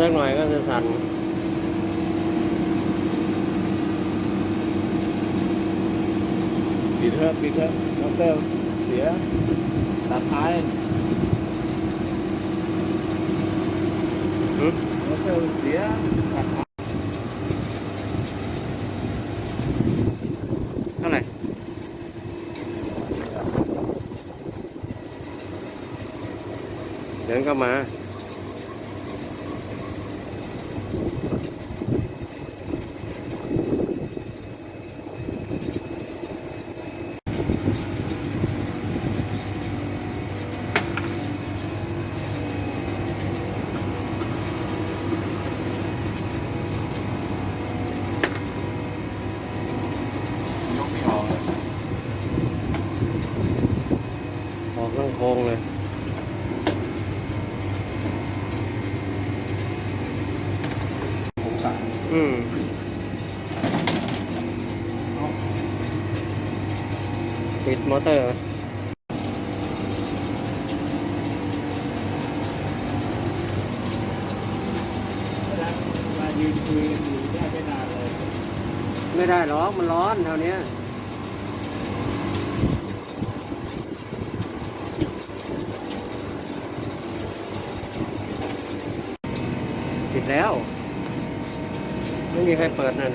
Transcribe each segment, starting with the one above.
สักหน่อยก็จะสั่น ปิดเถอะปิดเถอะมอเตอร์เสียตัดท้าย หึ มอเตอร์เสียตัดท้าย เท่าไหร่เดินเข้ามา ออกทั้งโค้งเลย ผมสามอืมติดมอเตอร์มายืนคุยกันอยู่ได้ไม่นานเลยไม่ได้หรอกมันร้อนแถวเนี้ ปิดแล้ว ไม่มีใครเปิดนั่น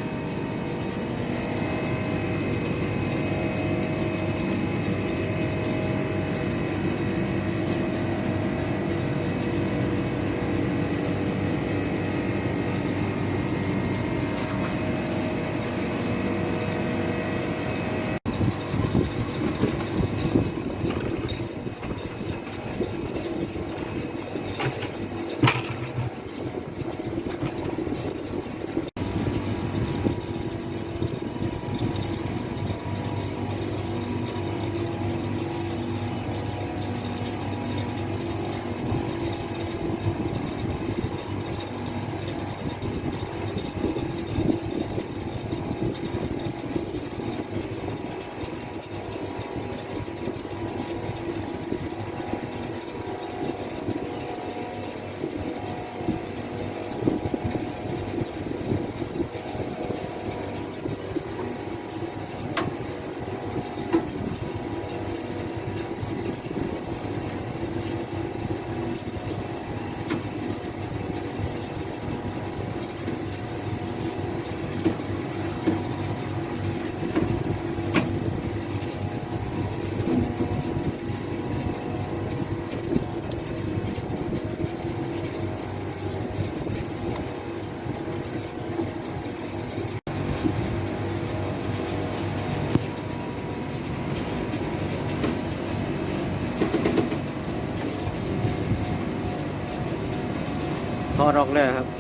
ถอดออกเลยครับ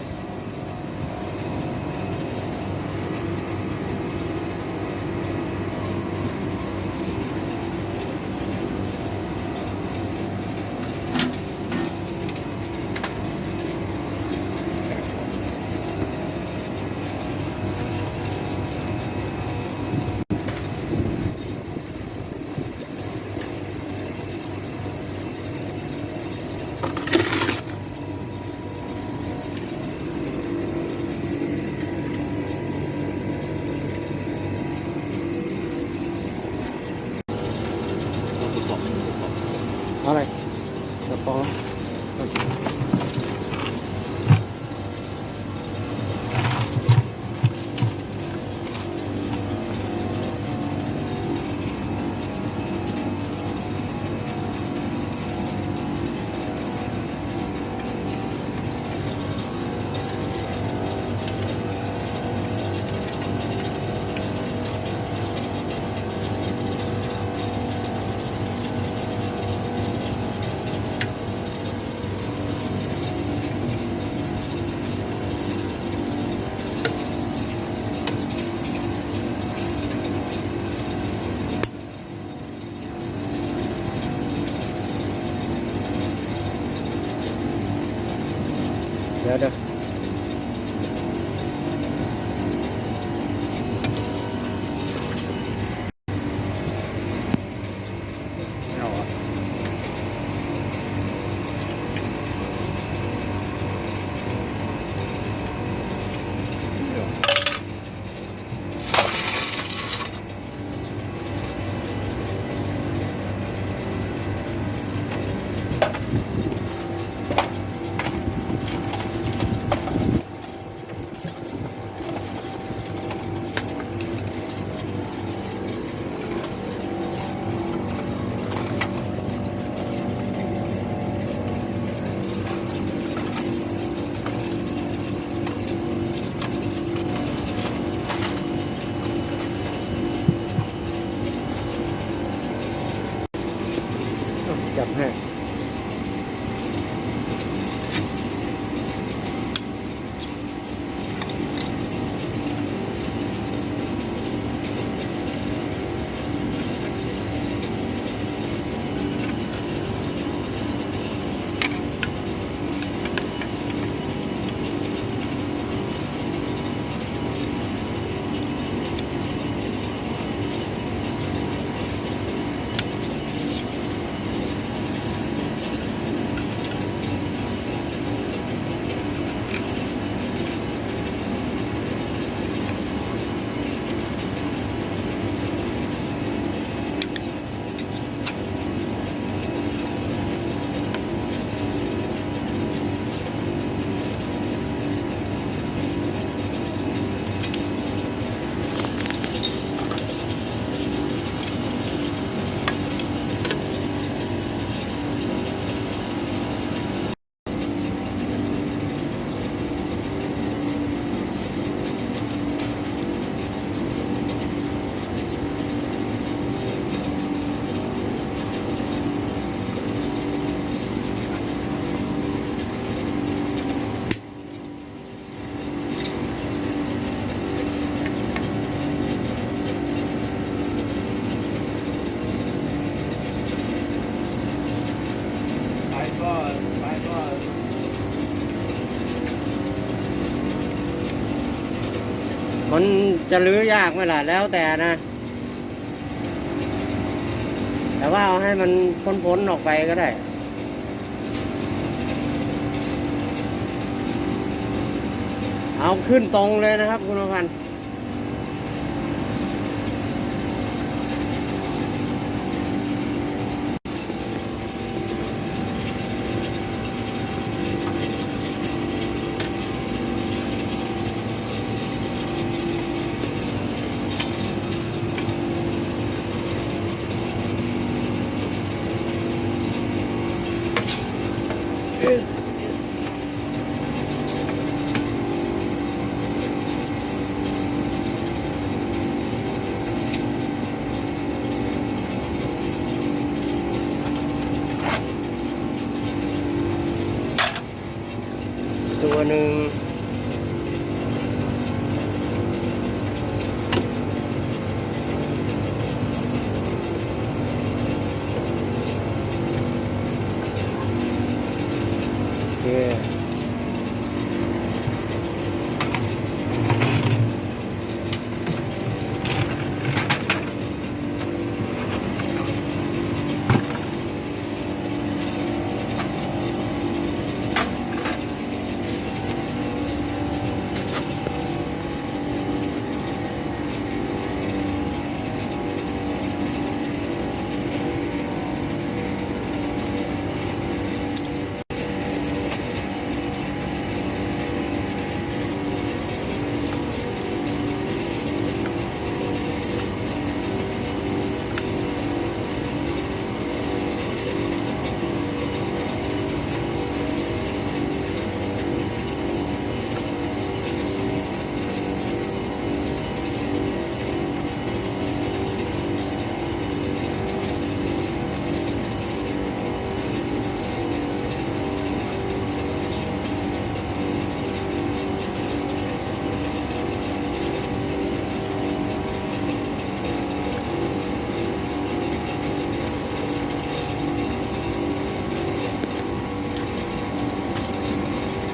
好嘞，要包。มันจะลื้อยากไหมล่ะแล้วแต่นะ แต่ว่าเอาให้มันพ้นๆออกไปก็ได้เอาขึ้นตรงเลยนะครับ คุณพันธ์ good. Ito anong